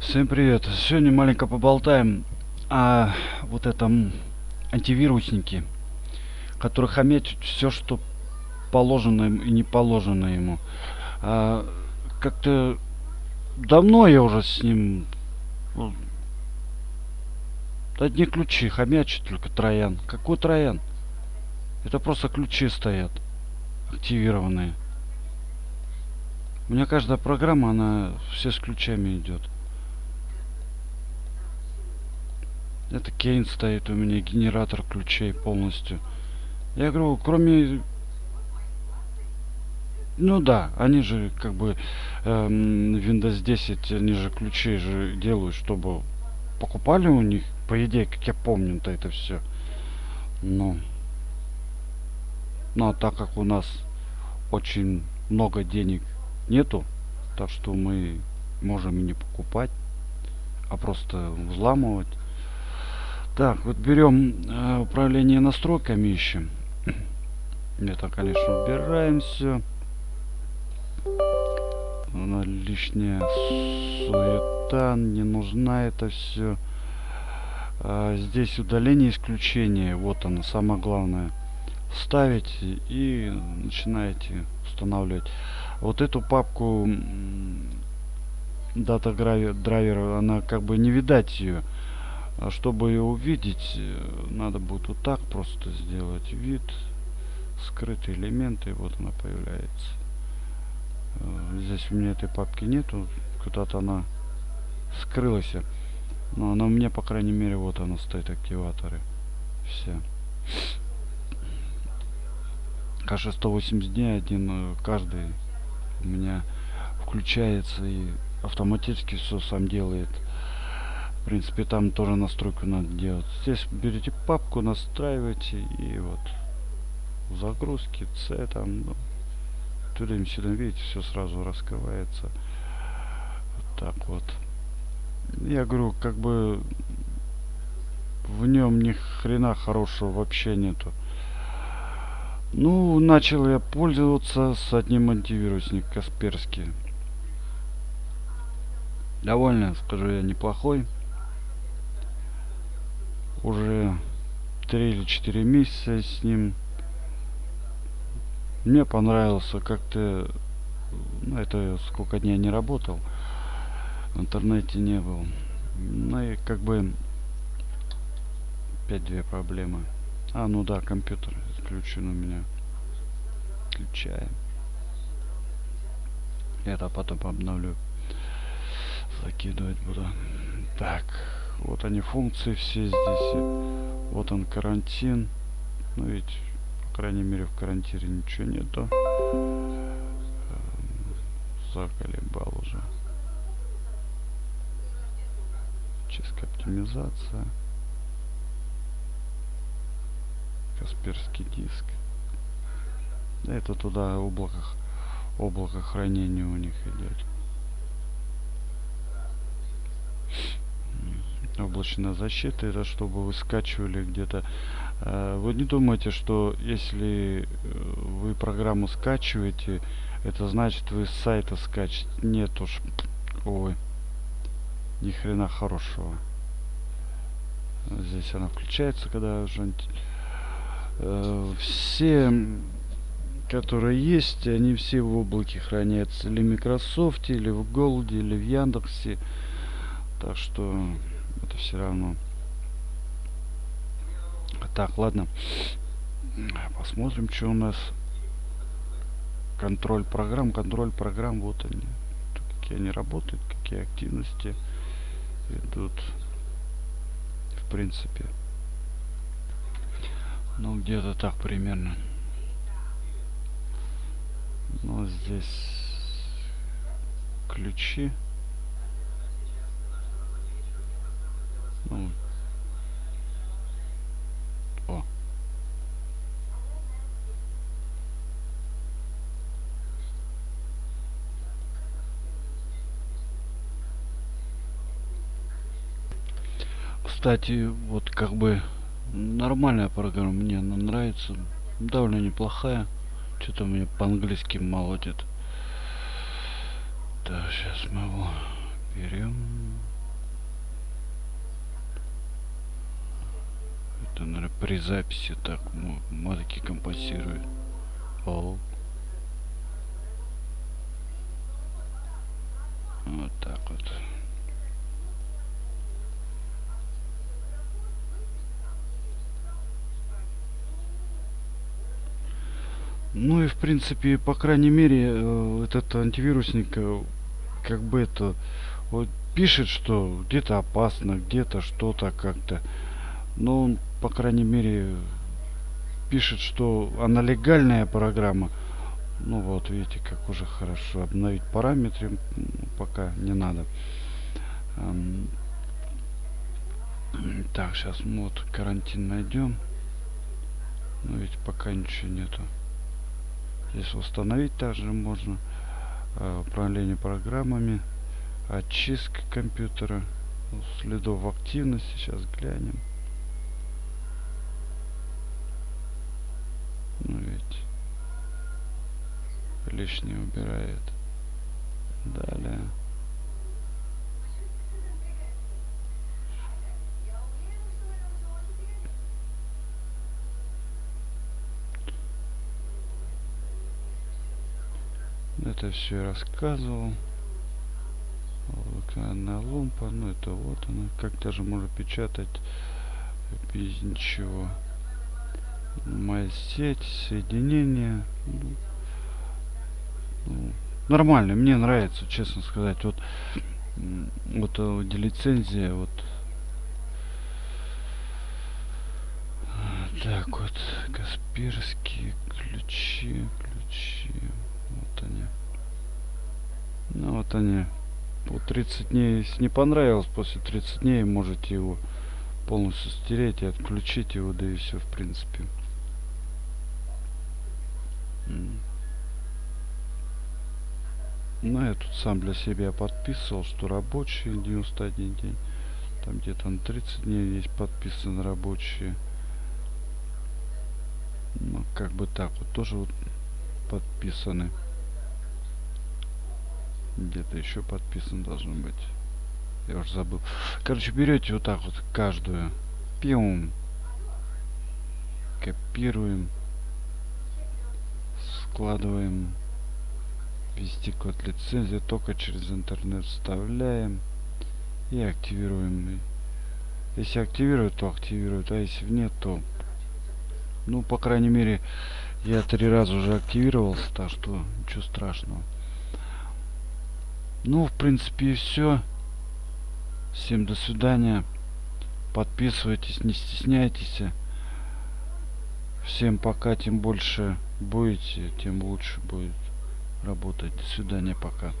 Всем привет! Сегодня маленько поболтаем о вот этом антивирусники, который хомячит все, что положено и не положено ему. А, Как-то давно я уже с ним ну, одни ключи хомячит только троян. Какой троян? Это просто ключи стоят активированные. У меня каждая программа, она все с ключами идет. Это Кейн стоит у меня, генератор ключей полностью. Я говорю, кроме... Ну да, они же как бы эм, Windows 10, они же ключи же делают, чтобы покупали у них, по идее, как я помню-то это все. Ну. Ну а так как у нас очень много денег нету, так что мы можем и не покупать, а просто взламывать. Так, вот берем э, управление настройками ищем. Это, конечно, убираем все. Она лишняя суета, не нужна это все. А, здесь удаление исключения, вот оно, самое главное. Ставите и начинаете устанавливать. Вот эту папку дата драйвера, она как бы не видать ее. А чтобы ее увидеть, э, надо будет вот так просто сделать вид, скрытые элементы, вот она появляется. Э, здесь у меня этой папки нету, куда-то она скрылась. Но она у меня, по крайней мере, вот она стоит, активаторы. Все. Кажется, 180 дней один э, каждый у меня включается и автоматически все сам делает. В принципе, там тоже настройку надо делать. Здесь берете папку, настраиваете и вот загрузки, C там, ну, туда-сюда, видите, все сразу раскрывается. Вот так вот. Я говорю, как бы в нем ни хрена хорошего вообще нету. Ну, начал я пользоваться с одним антивирусник Касперский. Довольно, скажу я, неплохой уже 3 или 4 месяца с ним. Мне понравился как-то... Ну, это сколько дней не работал. В интернете не был. Ну и как бы... Опять две проблемы. А, ну да, компьютер отключен у меня. Включаем. Это потом обновлю. Закидывать буду. Так. Вот они функции все здесь. Вот он карантин. Ну ведь, по крайней мере, в карантине ничего нету. Эм, заколебал уже. Чистка оптимизация. Касперский диск. Это туда облако, облако хранения у них идет. Облачная защита это чтобы вы скачивали где-то. Э, вы не думайте что если э, вы программу скачиваете это значит вы с сайта скачать нет уж. Ой ни хрена хорошего. Здесь она включается когда уже э, все которые есть они все в облаке хранятся. Или в Microsoft или в Голде или в Яндексе. Так что это все равно. Так, ладно. Посмотрим, что у нас. Контроль программ, контроль программ, вот они. Какие они работают, какие активности идут. В принципе. Ну, где-то так примерно. Ну, здесь ключи. Ну. О. Кстати, вот как бы нормальная программа, мне она нравится, довольно неплохая. Что-то мне по-английски молотит. Так, сейчас мы его берем. При записи так модики компенсирует. О. Вот так вот. Ну и в принципе, по крайней мере, э, этот антивирусник э, как бы это вот пишет, что где-то опасно, где-то что-то как-то. Но он, по крайней мере, пишет, что она легальная программа. Ну вот, видите, как уже хорошо. Обновить параметры пока не надо. Так, сейчас мы вот карантин найдем. Но ведь пока ничего нету. Здесь установить также можно э, управление программами, очистка компьютера, следов активности. Сейчас глянем. Ну ведь лишнее убирает. Далее. Это все рассказывал. Вулканная лумпа, ну это вот она. Как даже можно печатать без ничего. Моя сеть, соединение. Ну, нормально, мне нравится, честно сказать. Вот, вот э, лицензия, вот. Так вот, Касперские ключи, ключи. Вот они. Ну вот они. По 30 дней, если не понравилось, после 30 дней можете его полностью стереть и отключить его, да и все в принципе. Ну, я тут сам для себя подписывал, что рабочие 91 день. Там где-то на 30 дней есть подписаны рабочие. Ну, как бы так вот тоже вот подписаны. Где-то еще подписан должен быть. Я уже забыл. Короче, берете вот так вот каждую. Пиум. Копируем. Складываем. Ввести код лицензии. Только через интернет вставляем. И активируем. Если активирует, то активирует. А если нет, то... Ну, по крайней мере, я три раза уже активировался, так что ничего страшного. Ну, в принципе, и все. Всем до свидания. Подписывайтесь, не стесняйтесь. Всем пока, тем больше будете, тем лучше будет работать. До свидания, пока.